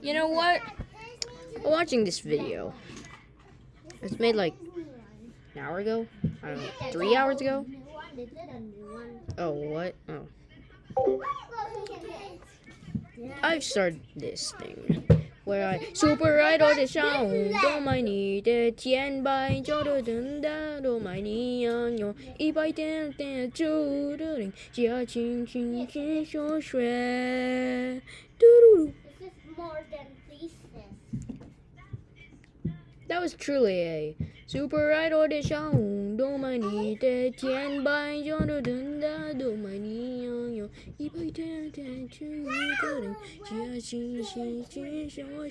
You know what? Watching this video, It's made like an hour ago? I don't know, three hours ago? Oh, what? Oh. I've started this thing where I super idol the Don't mind me, the tien by Jordan down on my knee on your e by ten ten two the ring, jia ching ching ching so shred. That was truly a super idol de Shaung Domani de Tian Bai Yono Dunda Domani Yo Ibai Tan Tan Chu Goring Jia Xin Xin Xin Xiao